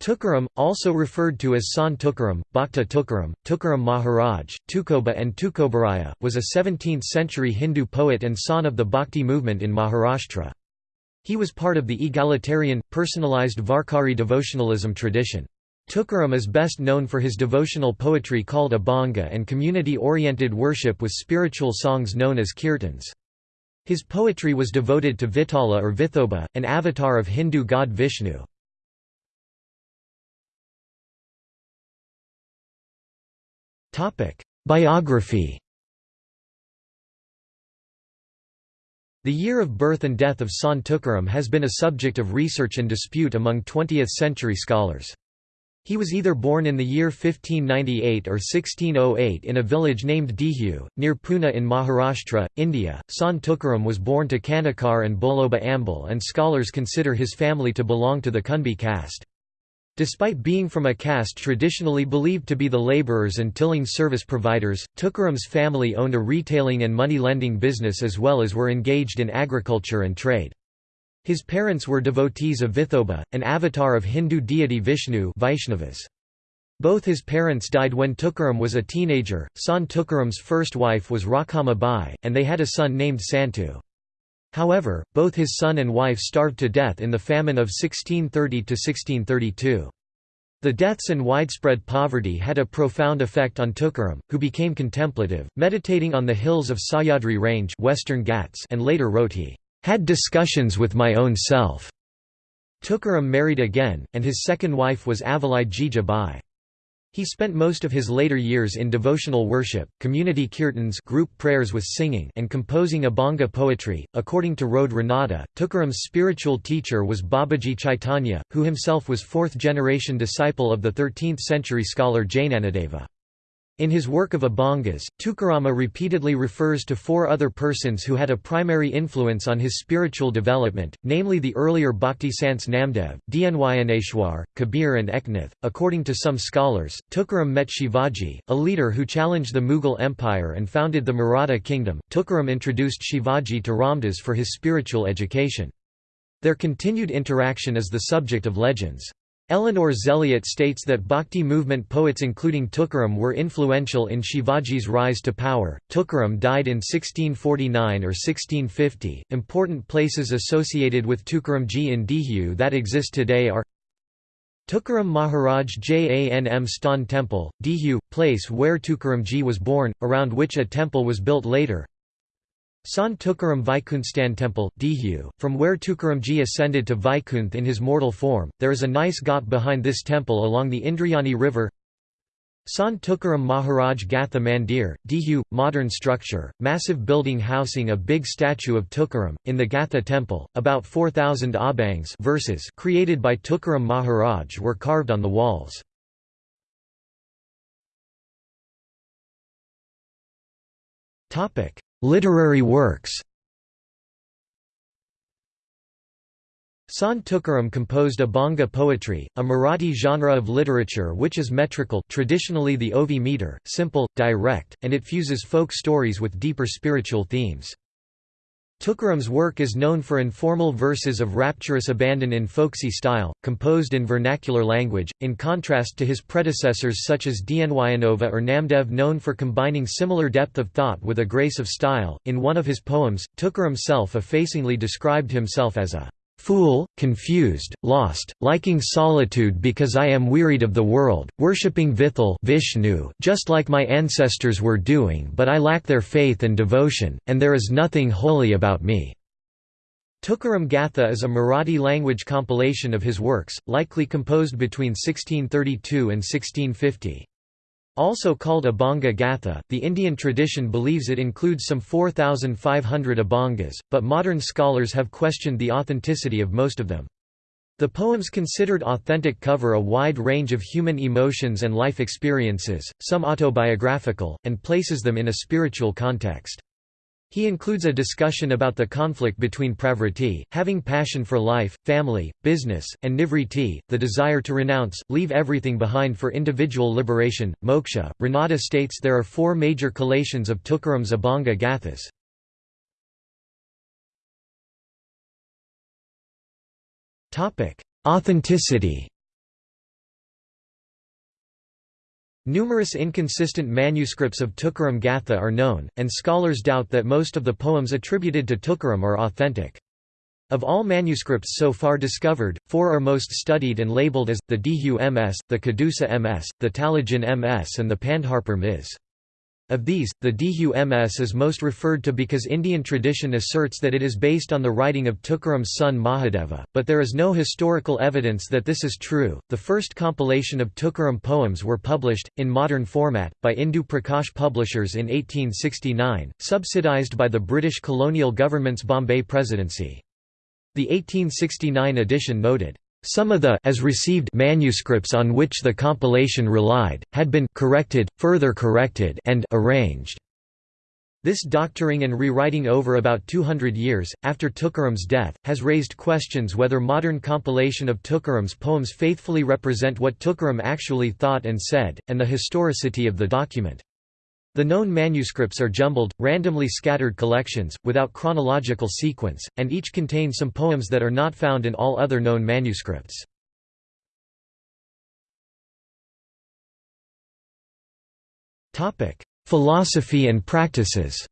Tukaram, also referred to as Sant Tukaram, Bhakta Tukaram, Tukaram Maharaj, Tukoba and Tukobaraya, was a 17th-century Hindu poet and son of the Bhakti movement in Maharashtra. He was part of the egalitarian, personalized Varkari devotionalism tradition. Tukaram is best known for his devotional poetry called Abhanga and community-oriented worship with spiritual songs known as kirtans. His poetry was devoted to Vitala or Vithoba, an avatar of Hindu god Vishnu. Biography The year of birth and death of Sant Tukaram has been a subject of research and dispute among 20th-century scholars. He was either born in the year 1598 or 1608 in a village named Dehu, near Pune in Maharashtra, India. Sant Tukaram was born to Kanakar and Boloba Ambal and scholars consider his family to belong to the Kunbi caste. Despite being from a caste traditionally believed to be the laborers and tilling service providers, Tukaram's family owned a retailing and money-lending business as well as were engaged in agriculture and trade. His parents were devotees of Vithoba, an avatar of Hindu deity Vishnu Vaishnavas. Both his parents died when Tukaram was a teenager. Sant Tukaram's first wife was Rakhama Bai, and they had a son named Santu. However, both his son and wife starved to death in the famine of 1630–1632. The deaths and widespread poverty had a profound effect on Tukaram, who became contemplative, meditating on the hills of Sahyadri Range Western Ghats and later wrote he, "...had discussions with my own self." Tukaram married again, and his second wife was Avalai Jija Bai. He spent most of his later years in devotional worship, community kirtans group prayers with singing and composing Abhanga poetry. According to Rode Ranade, Tukaram's spiritual teacher was Babaji Chaitanya, who himself was fourth-generation disciple of the 13th-century scholar Jnanadeva. In his work of Abhangas, Tukarama repeatedly refers to four other persons who had a primary influence on his spiritual development, namely the earlier Bhakti Sants Namdev, Dnyaneshwar, Kabir and Eknath. According to some scholars, Tukaram met Shivaji, a leader who challenged the Mughal Empire and founded the Maratha kingdom. Tukaram introduced Shivaji to Ramdas for his spiritual education. Their continued interaction is the subject of legends. Eleanor Zelliot states that Bhakti movement poets including Tukaram were influential in Shivaji's rise to power. Tukaram died in 1649 or 1650. Important places associated with Tukaramji in Dehu that exist today are Tukaram Maharaj Janm Stan Temple, Dehu, place where Tukaramji was born, around which a temple was built later. Sant Tukaram Vaikunthstan Temple, Dehu, from where Tukaramji ascended to Vaikunth in his mortal form, there is a nice ghat behind this temple along the Indrayani river. Sant Tukaram Maharaj Gatha Mandir, Dehu, modern structure, massive building housing a big statue of Tukaram, in the Gatha temple, about 4,000 abhangs verses created by Tukaram Maharaj were carved on the walls. Literary works Sant Tukaram composed Abhanga poetry, a Marathi genre of literature which is metrical traditionally the Ovi meter, simple, direct, and it fuses folk stories with deeper spiritual themes. Tukaram's work is known for informal verses of rapturous abandon in folksy style, composed in vernacular language, in contrast to his predecessors such as Dnyanova or Namdev known for combining similar depth of thought with a grace of style. In one of his poems, Tukaram self-effacingly described himself as a Fool, confused, lost, liking solitude because I am wearied of the world, worshipping Vithal Vishnu just like my ancestors were doing but I lack their faith and devotion, and there is nothing holy about me." Tukaram Gatha is a Marathi language compilation of his works, likely composed between 1632 and 1650. Also called Abhanga Gatha, the Indian tradition believes it includes some 4,500 Abhangas, but modern scholars have questioned the authenticity of most of them. The poems considered authentic cover a wide range of human emotions and life experiences, some autobiographical, and places them in a spiritual context. He includes a discussion about the conflict between pravriti, having passion for life, family, business, and nivriti, the desire to renounce, leave everything behind for individual liberation, moksha. Ranade states there are four major collations of Tukaram's Abhanga Gathas. Authenticity Numerous inconsistent manuscripts of Tukaram Gatha are known, and scholars doubt that most of the poems attributed to Tukaram are authentic. Of all manuscripts so far discovered, four are most studied and labeled as, the Dehu MS, the Kadusa MS, the Talajin MS and the Pandharpur Ms. Of these, the Dehu MS is most referred to because Indian tradition asserts that it is based on the writing of Tukaram's son Mahadeva, but there is no historical evidence that this is true. The first compilation of Tukaram poems were published, in modern format, by Indu Prakash Publishers in 1869, subsidized by the British colonial government's Bombay Presidency. The 1869 edition noted, some of the as received manuscripts on which the compilation relied, had been corrected, further corrected and arranged. This doctoring and rewriting over about 200 years, after Tukaram's death, has raised questions whether modern compilation of Tukaram's poems faithfully represent what Tukaram actually thought and said, and the historicity of the document. The known manuscripts are jumbled, randomly scattered collections, without chronological sequence, and each contain some poems that are not found in all other known manuscripts. Philosophy and practices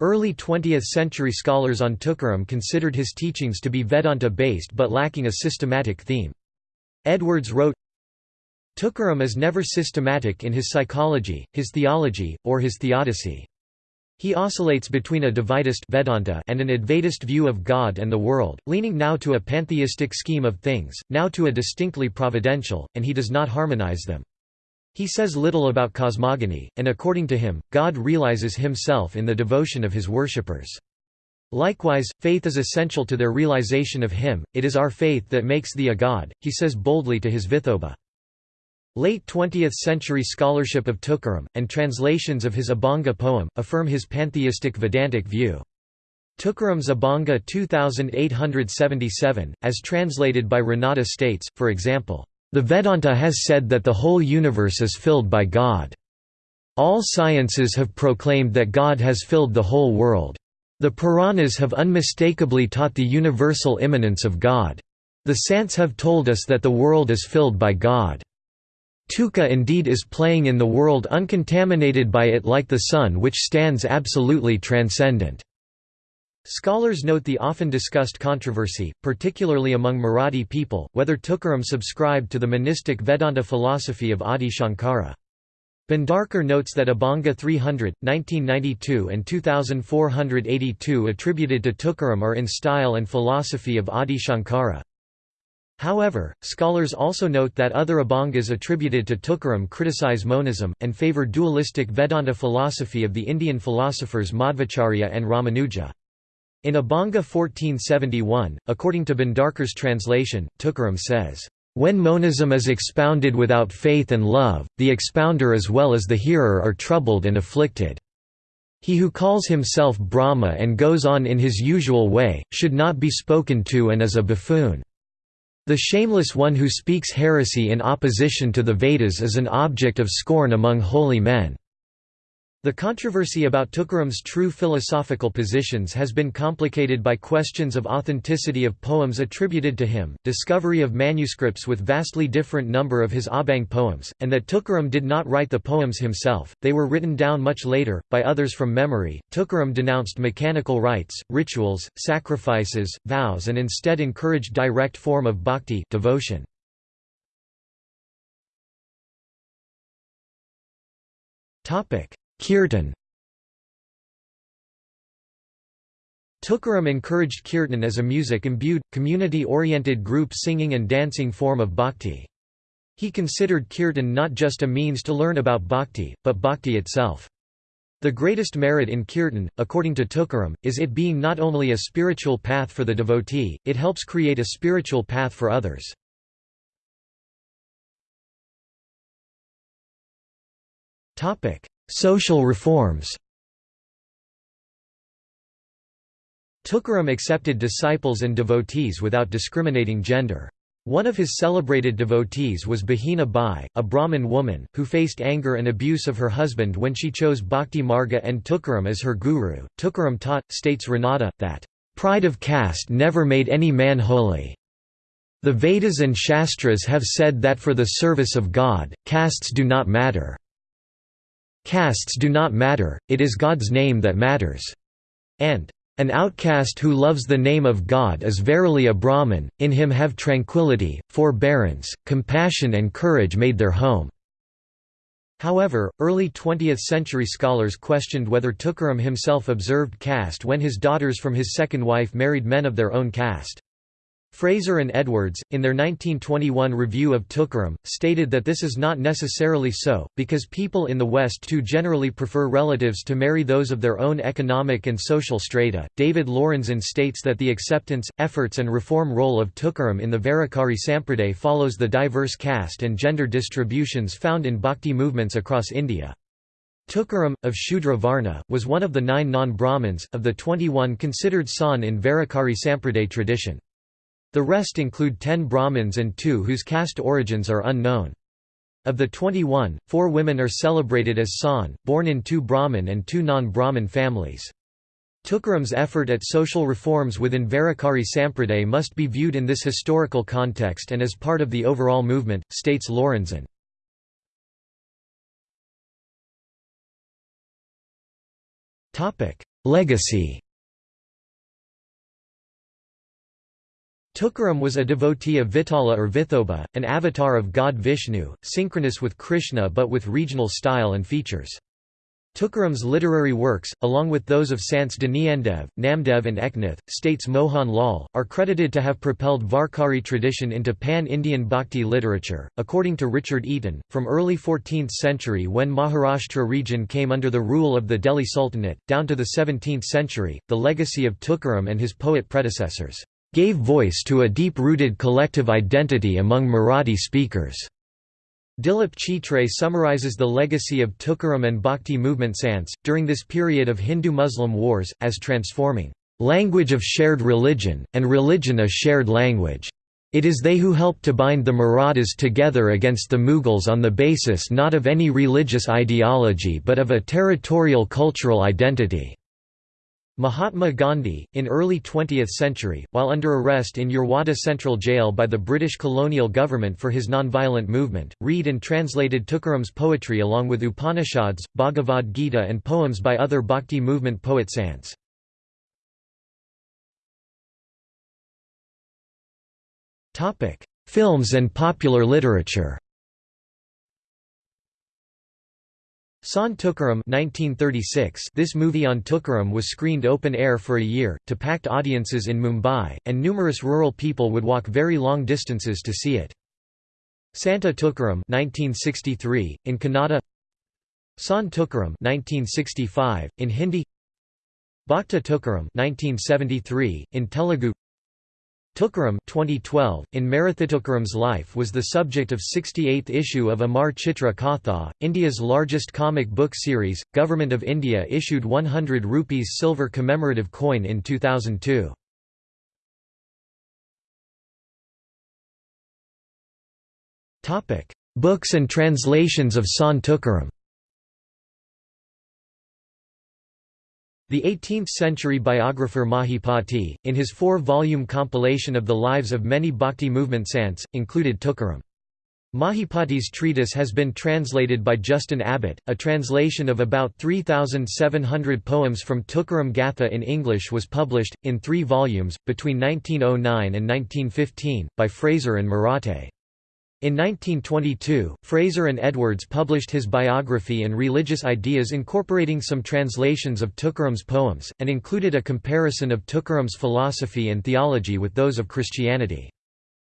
Early 20th-century scholars on Tukaram considered his teachings to be Vedanta-based but lacking a systematic theme. Edwards wrote, Tukaram is never systematic in his psychology, his theology, or his theodicy. He oscillates between a Dvaitist Vedanta and an Advaitist view of God and the world, leaning now to a pantheistic scheme of things, now to a distinctly providential, and he does not harmonize them. He says little about cosmogony, and according to him, God realizes himself in the devotion of his worshippers. Likewise, faith is essential to their realization of him, it is our faith that makes thee a god, he says boldly to his Vithoba. Late 20th-century scholarship of Tukaram, and translations of his Abhanga poem, affirm his pantheistic Vedantic view. Tukaram's Abhanga 2877, as translated by Ranade states, for example, "...the Vedanta has said that the whole universe is filled by God. All sciences have proclaimed that God has filled the whole world. The Puranas have unmistakably taught the universal immanence of God. The Sants have told us that the world is filled by God." Tuka indeed is playing in the world uncontaminated by it like the sun which stands absolutely transcendent. Scholars note the often discussed controversy, particularly among Marathi people, whether Tukaram subscribed to the monistic Vedanta philosophy of Adi Shankara. Bhandarkar notes that Abhanga 300, 1992 and 2482 attributed to Tukaram are in style and philosophy of Adi Shankara. However, scholars also note that other Abhangas attributed to Tukaram criticize monism, and favor dualistic Vedanta philosophy of the Indian philosophers Madhvacharya and Ramanuja. In Abhanga 1471, according to Bhandarkar's translation, Tukaram says, "...when monism is expounded without faith and love, the expounder as well as the hearer are troubled and afflicted. He who calls himself Brahma and goes on in his usual way, should not be spoken to and is a buffoon." The shameless one who speaks heresy in opposition to the Vedas is an object of scorn among holy men. The controversy about Tukaram's true philosophical positions has been complicated by questions of authenticity of poems attributed to him, discovery of manuscripts with vastly different number of his Abhang poems, and that Tukaram did not write the poems himself, they were written down much later, by others from memory. Tukaram denounced mechanical rites, rituals, sacrifices, vows and instead encouraged direct form of bhakti devotion. Topic Kirtan Tukaram encouraged kirtan as a music-imbued, community-oriented group singing and dancing form of bhakti. He considered kirtan not just a means to learn about bhakti, but bhakti itself. The greatest merit in kirtan, according to Tukaram, is it being not only a spiritual path for the devotee, it helps create a spiritual path for others. Social reforms Tukaram accepted disciples and devotees without discriminating gender. One of his celebrated devotees was Bahina Bai, a Brahmin woman, who faced anger and abuse of her husband when she chose Bhakti Marga and Tukaram as her guru. Tukaram taught, states Ranade, that, "...pride of caste never made any man holy." The Vedas and Shastras have said that for the service of God, castes do not matter. Castes do not matter, it is God's name that matters. And, An outcast who loves the name of God is verily a Brahman, in him have tranquility, forbearance, compassion and courage made their home. However, early 20th-century scholars questioned whether Tukaram himself observed caste when his daughters from his second wife married men of their own caste. Fraser and Edwards, in their 1921 review of Tukaram, stated that this is not necessarily so, because people in the West too generally prefer relatives to marry those of their own economic and social strata. David Lorenzen states that the acceptance, efforts, and reform role of Tukaram in the Varakari Sampraday follows the diverse caste and gender distributions found in bhakti movements across India. Tukaram, of Shudra Varna, was one of the nine non-Brahmins, of the 21 considered san in Varakari Sampraday tradition. The rest include ten Brahmins and two whose caste origins are unknown. Of the 21, four women are celebrated as San, born in two Brahmin and two non-Brahmin families. Tukaram's effort at social reforms within Varakari Sampraday must be viewed in this historical context and as part of the overall movement, states Lorenzen. Legacy Tukaram was a devotee of Vitala or Vithoba, an avatar of god Vishnu, synchronous with Krishna but with regional style and features. Tukaram's literary works, along with those of Sants Dnyandev, Namdev and Eknath, states Mohan Lal, are credited to have propelled Varkari tradition into pan-Indian bhakti literature. According to Richard Eaton, from early 14th century when Maharashtra region came under the rule of the Delhi Sultanate, down to the 17th century, the legacy of Tukaram and his poet predecessors gave voice to a deep-rooted collective identity among Marathi speakers. Dilip Chitre summarizes the legacy of Tukaram and Bhakti movement Sants, during this period of Hindu-Muslim wars, as transforming, "...language of shared religion, and religion a shared language." It is they who helped to bind the Marathas together against the Mughals on the basis not of any religious ideology but of a territorial cultural identity. Mahatma Gandhi, in early 20th century, while under arrest in Yerwada Central Jail by the British colonial government for his nonviolent movement, read and translated Tukaram's poetry along with Upanishads, Bhagavad Gita and poems by other Bhakti movement poet Sants. Films and popular literature Sant Tukaram 1936 This movie on Tukaram was screened open air for a year, to packed audiences in Mumbai, and numerous rural people would walk very long distances to see it. Santa Tukaram 1963, in Kannada. San Tukaram 1965, in Hindi. Bhakta Tukaram 1973, in Telugu Tukaram 2012, in Marathitukaram's life was the subject of 68th issue of Amar Chitra Katha, India's largest comic book series. Government of India issued 100 rupees silver commemorative coin in 2002. Topic: Books and translations of Sant Tukaram. The 18th-century biographer Mahipati, in his four-volume compilation of the lives of many bhakti movement saints, included Tukaram. Mahipati's treatise has been translated by Justin Abbott. A translation of about 3,700 poems from Tukaram Gatha in English was published, in three volumes, between 1909 and 1915, by Fraser and Marathe. In 1922, Fraser and Edwards published his biography and religious ideas incorporating some translations of Tukaram's poems, and included a comparison of Tukaram's philosophy and theology with those of Christianity.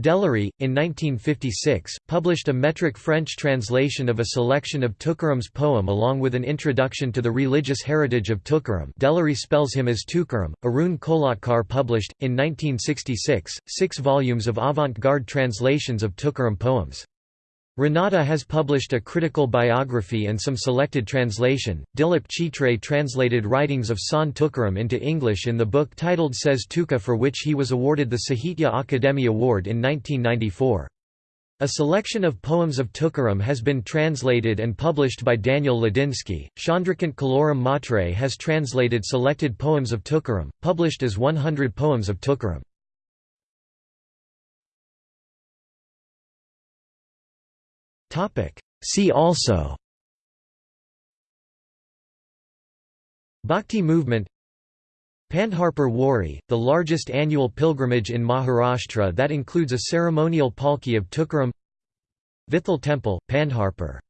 Deleury, in 1956, published a metric French translation of a selection of Tukaram's poem along with an introduction to the religious heritage of Tukaram Deleury spells him as Tukaram. Arun Kolatkar published, in 1966, six volumes of avant-garde translations of Tukaram poems. Ranade has published a critical biography and some selected translation. Dilip Chitre translated writings of Sant Tukaram into English in the book titled Says Tuka for which he was awarded the Sahitya Akademi Award in 1994. A selection of poems of Tukaram has been translated and published by Daniel Ladinsky. Chandrakant Kaloram Mhatre has translated selected poems of Tukaram, published as 100 Poems of Tukaram. See also. Bhakti movement. Pandharpur Wari, the largest annual pilgrimage in Maharashtra that includes a ceremonial palki of Tukaram. Vithal Temple, Pandharpur